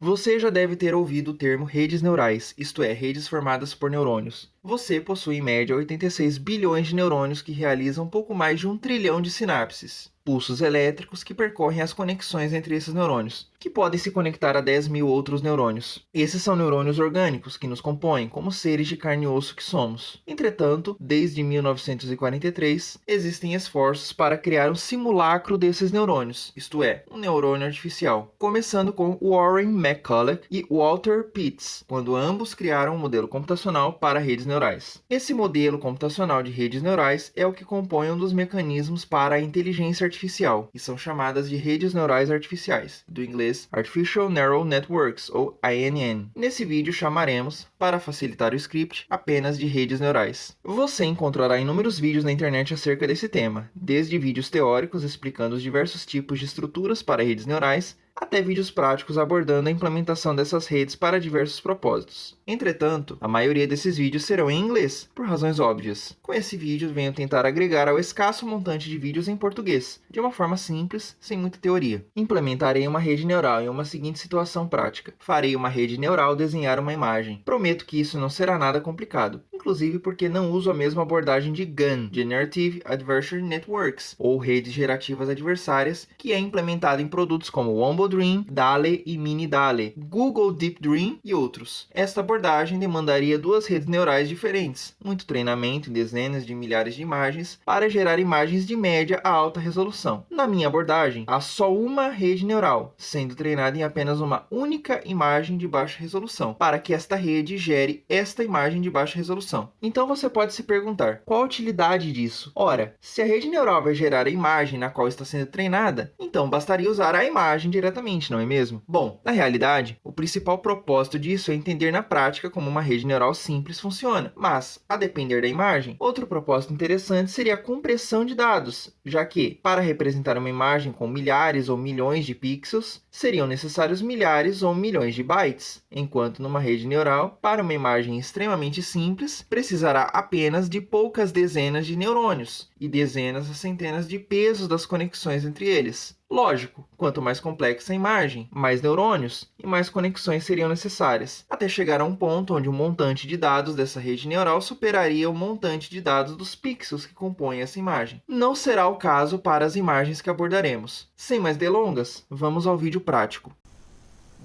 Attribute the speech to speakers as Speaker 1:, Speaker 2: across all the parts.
Speaker 1: Você já deve ter ouvido o termo redes neurais, isto é, redes formadas por neurônios. Você possui em média 86 bilhões de neurônios que realizam pouco mais de um trilhão de sinapses pulsos elétricos que percorrem as conexões entre esses neurônios, que podem se conectar a 10 mil outros neurônios. Esses são neurônios orgânicos que nos compõem como seres de carne e osso que somos. Entretanto, desde 1943, existem esforços para criar um simulacro desses neurônios, isto é, um neurônio artificial, começando com Warren McCulloch e Walter Pitts, quando ambos criaram um modelo computacional para redes neurais. Esse modelo computacional de redes neurais é o que compõe um dos mecanismos para a inteligência artificial artificial, e são chamadas de redes neurais artificiais, do inglês Artificial Neural Networks, ou ANN. Nesse vídeo chamaremos, para facilitar o script, apenas de redes neurais. Você encontrará inúmeros vídeos na internet acerca desse tema, desde vídeos teóricos explicando os diversos tipos de estruturas para redes neurais, até vídeos práticos abordando a implementação dessas redes para diversos propósitos. Entretanto, a maioria desses vídeos serão em inglês, por razões óbvias. Com esse vídeo, venho tentar agregar ao escasso montante de vídeos em português, de uma forma simples, sem muita teoria. Implementarei uma rede neural em uma seguinte situação prática. Farei uma rede neural desenhar uma imagem. Prometo que isso não será nada complicado inclusive porque não uso a mesma abordagem de GAN, Generative Adversary Networks, ou redes gerativas adversárias, que é implementada em produtos como Wombo Dream, DALE e Mini DALE, Google Deep Dream e outros. Esta abordagem demandaria duas redes neurais diferentes, muito treinamento em dezenas de milhares de imagens para gerar imagens de média a alta resolução. Na minha abordagem, há só uma rede neural, sendo treinada em apenas uma única imagem de baixa resolução, para que esta rede gere esta imagem de baixa resolução. Então você pode se perguntar, qual a utilidade disso? Ora, se a rede neural vai gerar a imagem na qual está sendo treinada, então bastaria usar a imagem diretamente, não é mesmo? Bom, na realidade, o principal propósito disso é entender na prática como uma rede neural simples funciona, mas, a depender da imagem, outro propósito interessante seria a compressão de dados, já que, para representar uma imagem com milhares ou milhões de pixels, seriam necessários milhares ou milhões de bytes, enquanto numa rede neural, para uma imagem extremamente simples, precisará apenas de poucas dezenas de neurônios e dezenas a centenas de pesos das conexões entre eles. Lógico, quanto mais complexa a imagem, mais neurônios e mais conexões seriam necessárias, até chegar a um ponto onde o montante de dados dessa rede neural superaria o montante de dados dos pixels que compõem essa imagem. Não será o caso para as imagens que abordaremos. Sem mais delongas, vamos ao vídeo prático.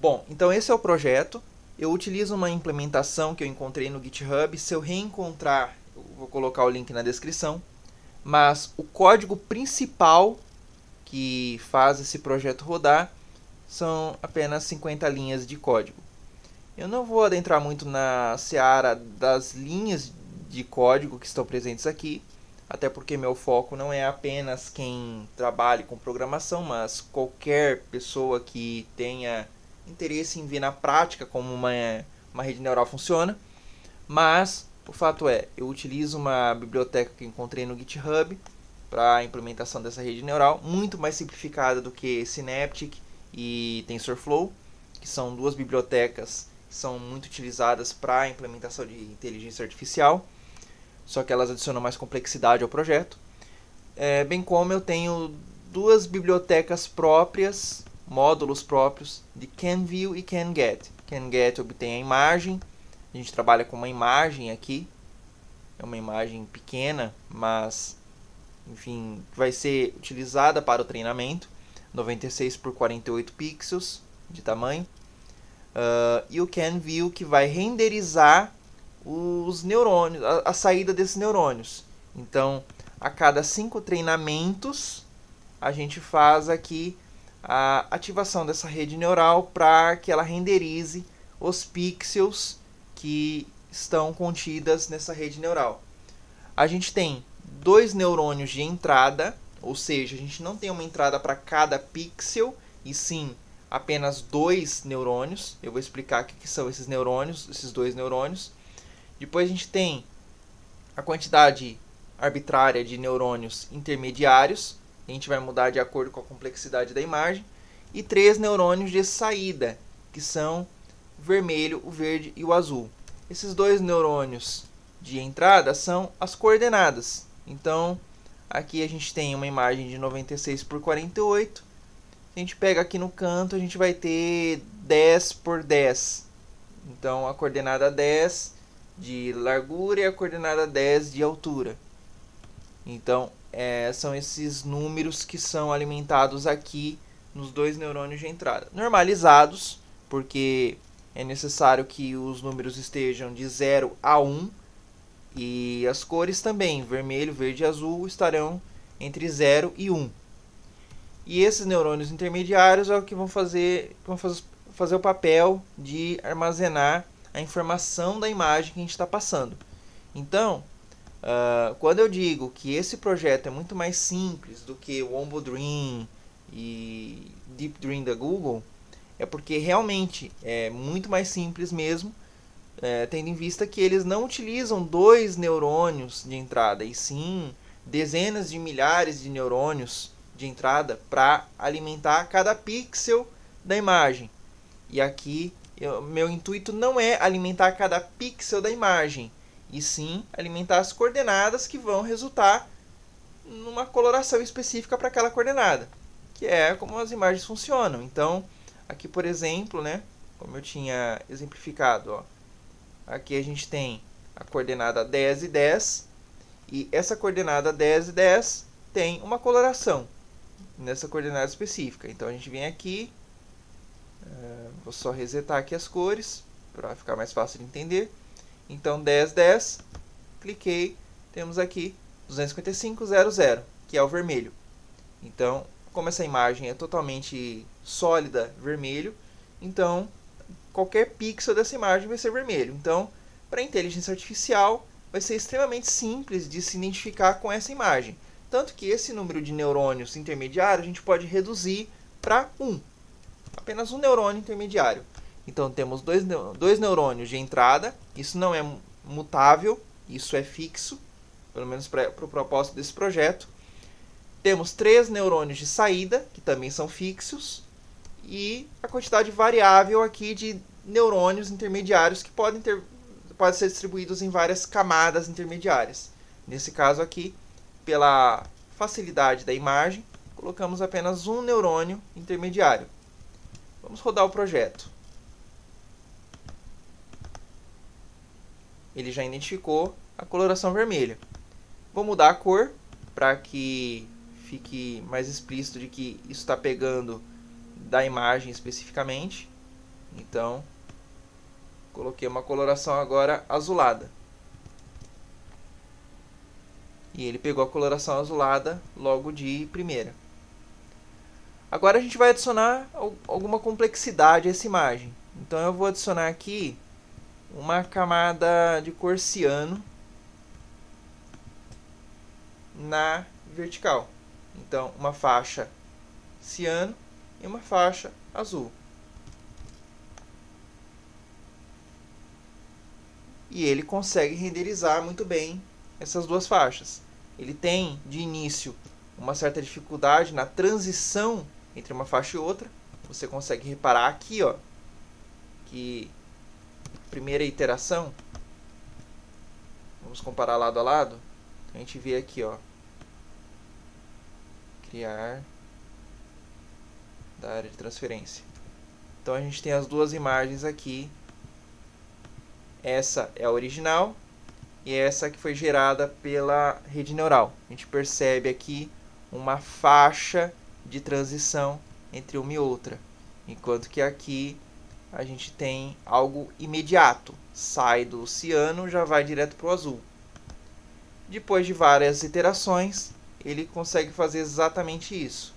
Speaker 1: Bom, então esse é o projeto eu utilizo uma implementação que eu encontrei no GitHub. Se eu reencontrar, eu vou colocar o link na descrição. Mas o código principal que faz esse projeto rodar são apenas 50 linhas de código. Eu não vou adentrar muito na seara das linhas de código que estão presentes aqui, até porque meu foco não é apenas quem trabalhe com programação, mas qualquer pessoa que tenha interesse em ver na prática como uma, uma rede neural funciona, mas o fato é, eu utilizo uma biblioteca que encontrei no GitHub para a implementação dessa rede neural, muito mais simplificada do que Synaptic e TensorFlow, que são duas bibliotecas que são muito utilizadas para a implementação de inteligência artificial, só que elas adicionam mais complexidade ao projeto. É, bem como eu tenho duas bibliotecas próprias módulos próprios de CanView e CanGet. CanGet obtém a imagem, a gente trabalha com uma imagem aqui, é uma imagem pequena, mas enfim, vai ser utilizada para o treinamento, 96 por 48 pixels de tamanho. Uh, e o CanView que vai renderizar os neurônios, a, a saída desses neurônios. Então, a cada cinco treinamentos, a gente faz aqui a ativação dessa rede neural para que ela renderize os pixels que estão contidas nessa rede neural. A gente tem dois neurônios de entrada, ou seja, a gente não tem uma entrada para cada pixel, e sim apenas dois neurônios. Eu vou explicar o que são esses neurônios, esses dois neurônios. Depois a gente tem a quantidade arbitrária de neurônios intermediários, a gente vai mudar de acordo com a complexidade da imagem, e três neurônios de saída, que são o vermelho, o verde e o azul. Esses dois neurônios de entrada são as coordenadas. Então, aqui a gente tem uma imagem de 96 por 48, a gente pega aqui no canto, a gente vai ter 10 por 10. Então, a coordenada 10 de largura e a coordenada 10 de altura. Então, é, são esses números que são alimentados aqui nos dois neurônios de entrada. Normalizados, porque é necessário que os números estejam de 0 a 1 e as cores também, vermelho, verde e azul, estarão entre 0 e 1. E esses neurônios intermediários é o que vão fazer, vão fazer o papel de armazenar a informação da imagem que a gente está passando. Então, uh, quando eu digo que esse projeto é muito mais simples do que o Wombo Dream e Deep Dream da Google, é porque realmente é muito mais simples mesmo, é, tendo em vista que eles não utilizam dois neurônios de entrada, e sim dezenas de milhares de neurônios de entrada para alimentar cada pixel da imagem. E aqui eu, meu intuito não é alimentar cada pixel da imagem, e sim alimentar as coordenadas que vão resultar numa coloração específica para aquela coordenada, que é como as imagens funcionam. Então, aqui por exemplo, né, como eu tinha exemplificado, ó, aqui a gente tem a coordenada 10 e 10, e essa coordenada 10 e 10 tem uma coloração nessa coordenada específica. Então a gente vem aqui, vou só resetar aqui as cores para ficar mais fácil de entender. Então 10, 10, cliquei, temos aqui 255,00, que é o vermelho. Então, como essa imagem é totalmente sólida, vermelho, então qualquer pixel dessa imagem vai ser vermelho. Então, para a inteligência artificial, vai ser extremamente simples de se identificar com essa imagem. Tanto que esse número de neurônios intermediários a gente pode reduzir para 1. Apenas um neurônio intermediário. Então temos dois, dois neurônios de entrada, isso não é mutável, isso é fixo, pelo menos para o pro propósito desse projeto. Temos três neurônios de saída, que também são fixos, e a quantidade variável aqui de neurônios intermediários que podem, ter, podem ser distribuídos em várias camadas intermediárias. Nesse caso aqui, pela facilidade da imagem, colocamos apenas um neurônio intermediário. Vamos rodar o projeto. Ele já identificou a coloração vermelha. Vou mudar a cor para que fique mais explícito de que isso está pegando da imagem especificamente. Então, coloquei uma coloração agora azulada. E ele pegou a coloração azulada logo de primeira. Agora a gente vai adicionar alguma complexidade a essa imagem. Então eu vou adicionar aqui uma camada de cor ciano na vertical. Então uma faixa ciano e uma faixa azul. E ele consegue renderizar muito bem essas duas faixas. Ele tem, de início, uma certa dificuldade na transição entre uma faixa e outra. Você consegue reparar aqui, ó, que primeira iteração, vamos comparar lado a lado, a gente vê aqui, ó, criar da área de transferência. Então a gente tem as duas imagens aqui. Essa é a original e essa que foi gerada pela rede neural. A gente percebe aqui uma faixa de transição entre uma e outra, enquanto que aqui a gente tem algo imediato, sai do ciano, já vai direto para o azul. Depois de várias iterações, ele consegue fazer exatamente isso,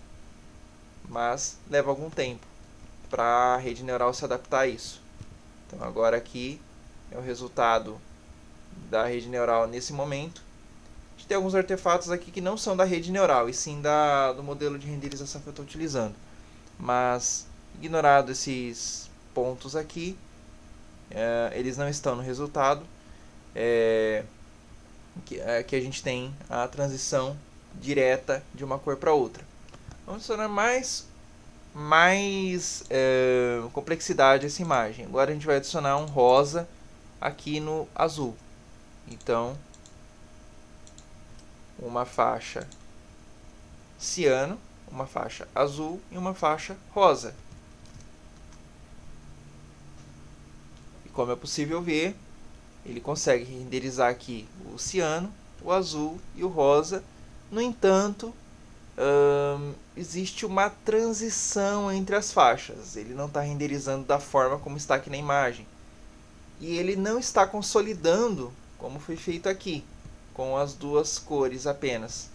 Speaker 1: mas leva algum tempo para a rede neural se adaptar a isso. Então agora aqui é o resultado da rede neural nesse momento. Tem alguns artefatos aqui que não são da rede neural, e sim da, do modelo de renderização que eu estou utilizando. Mas, ignorado esses pontos aqui, é, eles não estão no resultado, é, que, é, a gente tem a transição direta de uma cor para outra. Vamos adicionar mais, mais é, complexidade a essa imagem. Agora a gente vai adicionar um rosa aqui no azul. Então, uma faixa ciano uma faixa azul e uma faixa rosa. E como é possível ver, ele consegue renderizar aqui o ciano, o azul e o rosa. No entanto, hum, existe uma transição entre as faixas. Ele não está renderizando da forma como está aqui na imagem. E ele não está consolidando como foi feito aqui, com as duas cores apenas.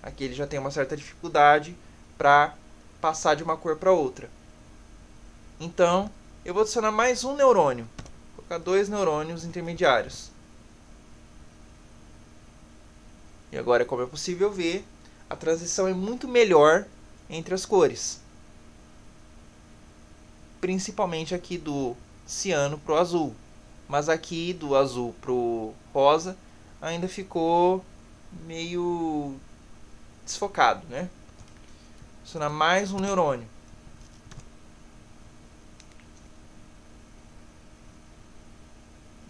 Speaker 1: Aqui ele já tem uma certa dificuldade para passar de uma cor para outra. Então, eu vou adicionar mais um neurônio. Vou colocar dois neurônios intermediários. E agora, como é possível ver, a transição é muito melhor entre as cores. Principalmente aqui do ciano para o azul. Mas aqui do azul para o rosa ainda ficou meio desfocado, né? adicionar mais um neurônio.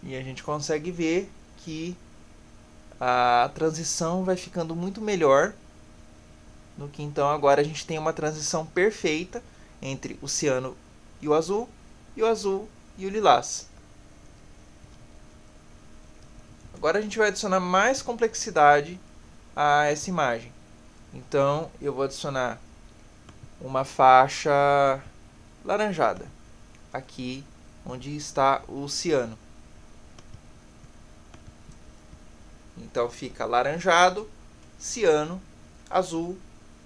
Speaker 1: E a gente consegue ver que a transição vai ficando muito melhor no que então agora a gente tem uma transição perfeita entre o ciano e o azul e o azul e o lilás. Agora a gente vai adicionar mais complexidade a essa imagem. Então eu vou adicionar uma faixa laranjada, aqui onde está o ciano. Então fica laranjado, ciano, azul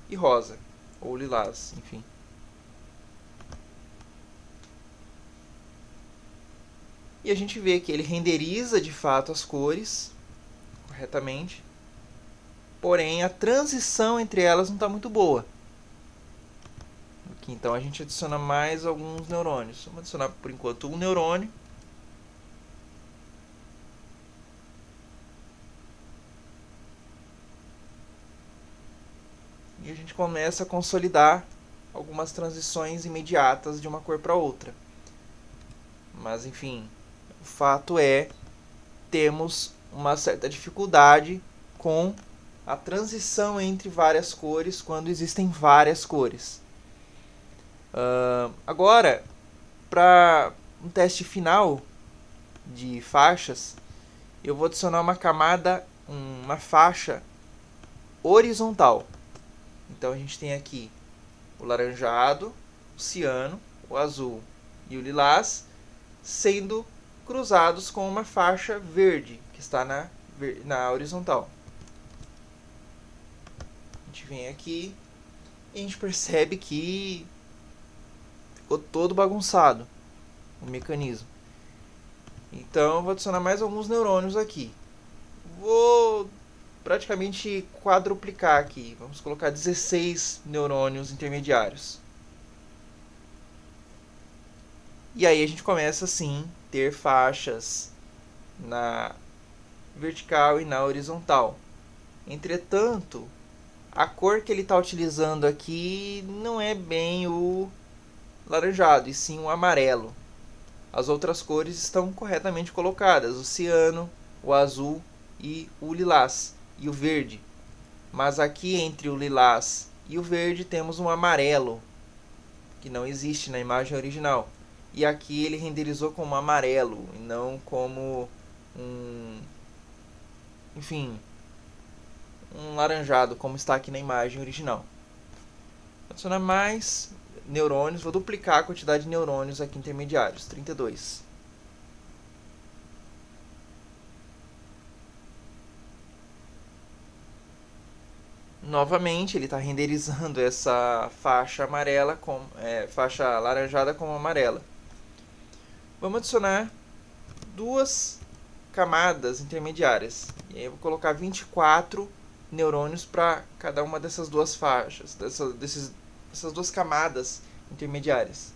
Speaker 1: e rosa, ou lilás, enfim. E a gente vê que ele renderiza de fato as cores corretamente, porém a transição entre elas não está muito boa. Aqui, então a gente adiciona mais alguns neurônios. Vamos adicionar por enquanto um neurônio. E a gente começa a consolidar algumas transições imediatas de uma cor para outra. Mas enfim, o fato é temos uma certa dificuldade com a transição entre várias cores quando existem várias cores. Uh, agora, para um teste final de faixas, eu vou adicionar uma camada, uma faixa horizontal. Então a gente tem aqui o laranjado, o ciano, o azul e o lilás sendo cruzados com uma faixa verde que está na, na horizontal. A gente vem aqui e a gente percebe que ficou todo bagunçado o mecanismo. Então vou adicionar mais alguns neurônios aqui. Vou praticamente quadruplicar aqui. Vamos colocar 16 neurônios intermediários. E aí a gente começa assim ter faixas na vertical e na horizontal. Entretanto, a cor que ele está utilizando aqui não é bem o laranjado, e sim o amarelo. As outras cores estão corretamente colocadas, o ciano, o azul e o lilás, e o verde. Mas aqui entre o lilás e o verde temos um amarelo, que não existe na imagem original. E aqui ele renderizou como amarelo, e não como um... Enfim, um laranjado, como está aqui na imagem original. Adicionar mais neurônios, vou duplicar a quantidade de neurônios aqui intermediários, 32. Novamente, ele está renderizando essa faixa amarela, com, é, faixa laranjada como amarela. Vamos adicionar duas camadas intermediárias. E aí eu vou colocar 24 neurônios para cada uma dessas duas faixas, dessa, desses essas duas camadas intermediárias.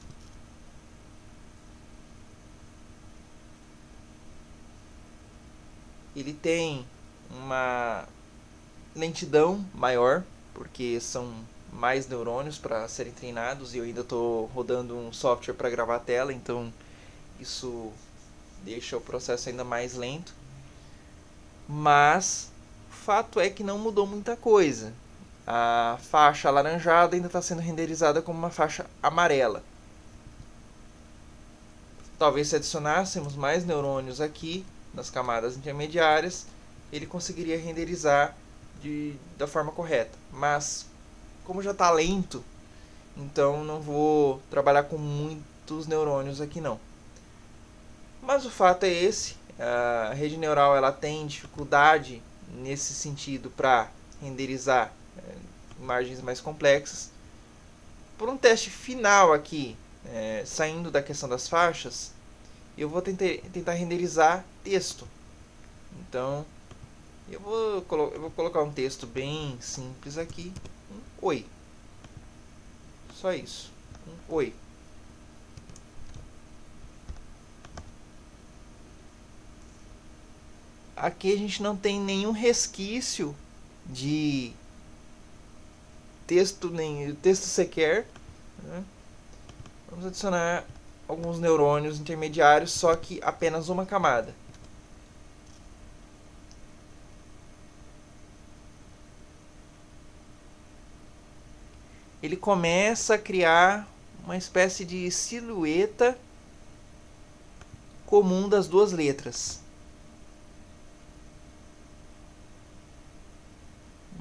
Speaker 1: Ele tem uma lentidão maior, porque são mais neurônios para serem treinados e eu ainda estou rodando um software para gravar a tela, então isso deixa o processo ainda mais lento. Mas o fato é que não mudou muita coisa. a faixa alaranjada ainda está sendo renderizada como uma faixa amarela. Talvez se adicionássemos mais neurônios aqui, nas camadas intermediárias, ele conseguiria renderizar de, da forma correta. Mas, como já está lento, então não vou trabalhar com muitos neurônios aqui não. Mas o fato é esse, a rede neural ela tem dificuldade nesse sentido para renderizar é, imagens mais complexas. Por um teste final aqui, é, saindo da questão das faixas, eu vou tentar, tentar renderizar texto. Então, eu vou, eu vou colocar um texto bem simples aqui. Um oi. Só isso. Um oi. Aqui a gente não tem nenhum resquício de texto nem texto sequer. Né? Vamos adicionar alguns neurônios intermediários, só que apenas uma camada. Ele começa a criar uma espécie de silhueta comum das duas letras.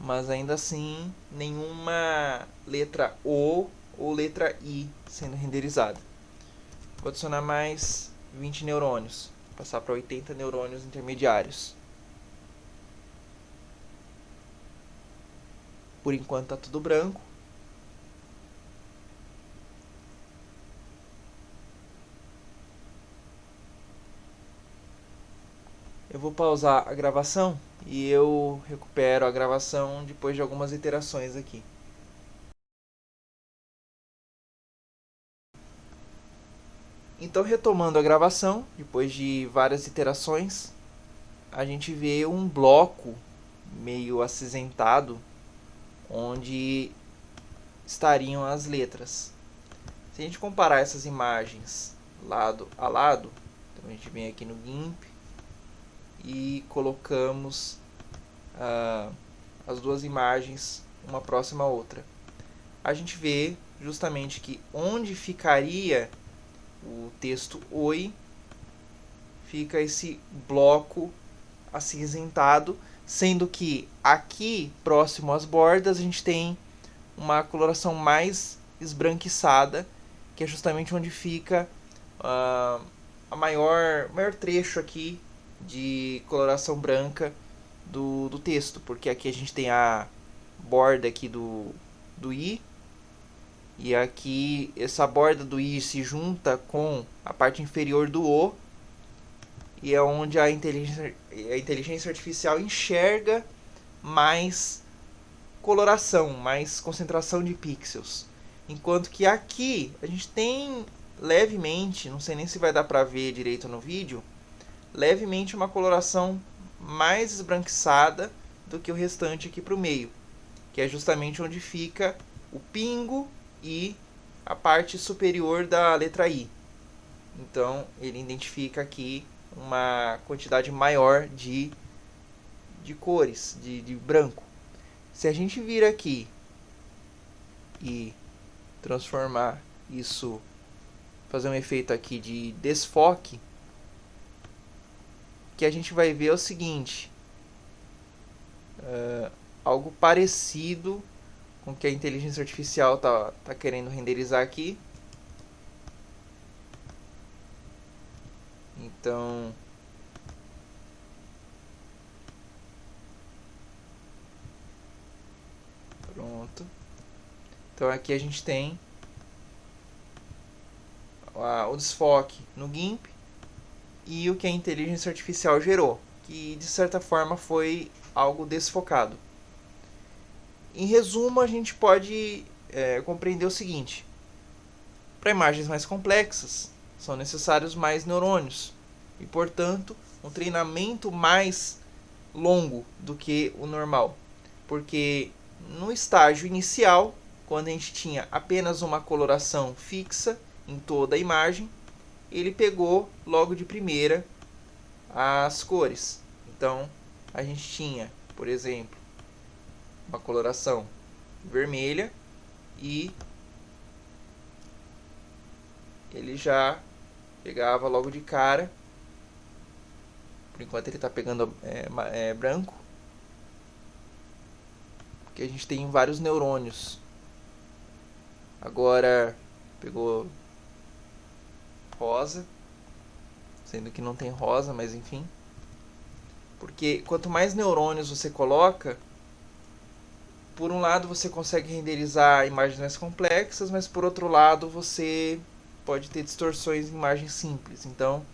Speaker 1: Mas ainda assim, nenhuma letra O ou letra I sendo renderizada. Vou adicionar mais 20 neurônios, passar para 80 neurônios intermediários. Por enquanto está tudo branco. Eu vou pausar a gravação e eu recupero a gravação depois de algumas iterações aqui. Então, retomando a gravação, depois de várias iterações, a gente vê um bloco meio acinzentado, onde estariam as letras. Se a gente comparar essas imagens lado a lado, então a gente vem aqui no GIMP e colocamos as duas imagens uma próxima à outra. A gente vê justamente que onde ficaria o texto oi, fica esse bloco acinzentado, sendo que aqui próximo às bordas a gente tem uma coloração mais esbranquiçada, que é justamente onde fica uh, a maior, maior trecho aqui de coloração branca do, do texto, porque aqui a gente tem a borda aqui do, do i e aqui essa borda do i se junta com a parte inferior do o e é onde a inteligência, a inteligência artificial enxerga mais coloração, mais concentração de pixels. Enquanto que aqui a gente tem levemente, não sei nem se vai dar para ver direito no vídeo, levemente uma coloração mais esbranquiçada do que o restante aqui para o meio, que é justamente onde fica o pingo e a parte superior da letra I. Então, ele identifica aqui uma quantidade maior de, de cores, de, de branco. Se a gente vir aqui e transformar isso, fazer um efeito aqui de desfoque, que a gente vai ver é o seguinte, uh, algo parecido com o que a inteligência artificial tá, tá querendo renderizar aqui. Então, pronto. Então aqui a gente tem o desfoque no GIMP e o que a inteligência artificial gerou, que de certa forma foi algo desfocado. Em resumo, a gente pode é, compreender o seguinte: para imagens mais complexas, são necessários mais neurônios e, portanto, um treinamento mais longo do que o normal, porque no estágio inicial, quando a gente tinha apenas uma coloração fixa em toda a imagem, ele pegou logo de primeira as cores. Então, a gente tinha, por exemplo, uma coloração vermelha e ele já pegava logo de cara. Por enquanto ele está pegando é, é, branco. Porque a gente tem vários neurônios. Agora pegou rosa. Sendo que não tem rosa, mas enfim. Porque quanto mais neurônios você coloca, por um lado você consegue renderizar imagens mais complexas, mas por outro lado você pode ter distorções em imagens simples. Então,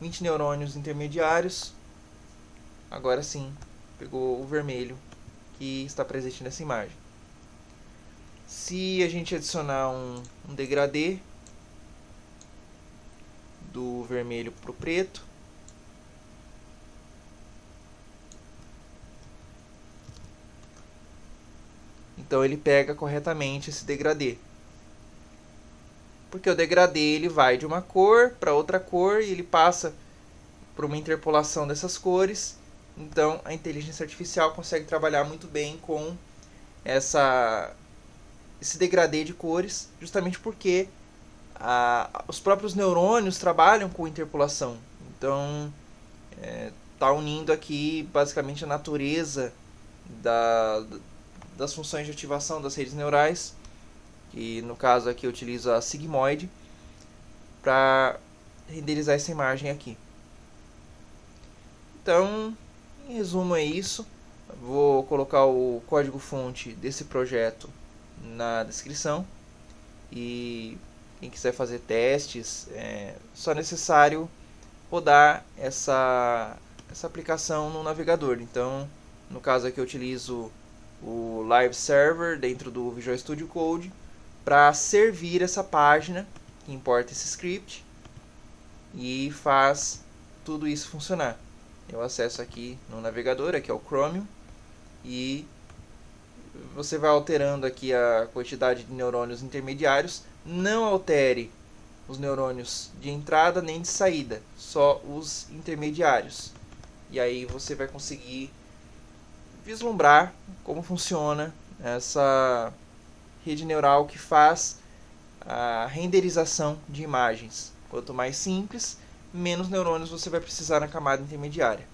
Speaker 1: 20 neurônios intermediários. Agora sim, pegou o vermelho que está presente nessa imagem. Se a gente adicionar um, um degradê do vermelho para o preto, Então ele pega corretamente esse degradê. Porque o degradê ele vai de uma cor para outra cor e ele passa por uma interpolação dessas cores. Então a inteligência artificial consegue trabalhar muito bem com essa esse degradê de cores, justamente porque a, os próprios neurônios trabalham com interpolação. Então está é, tá unindo aqui basicamente a natureza da, das funções de ativação das redes neurais, que no caso aqui eu utilizo a sigmoid, para renderizar essa imagem aqui. Então, em resumo é isso. Vou colocar o código-fonte desse projeto na descrição. E quem quiser fazer testes, é só necessário rodar essa, essa aplicação no navegador. Então, no caso aqui eu utilizo o live server dentro do Visual Studio Code para servir essa página que importa esse script e faz tudo isso funcionar. Eu acesso aqui no navegador, aqui é o Chromium, e você vai alterando aqui a quantidade de neurônios intermediários. Não altere os neurônios de entrada nem de saída, só os intermediários. E aí você vai conseguir vislumbrar como funciona essa rede neural que faz a renderização de imagens. Quanto mais simples, menos neurônios você vai precisar na camada intermediária.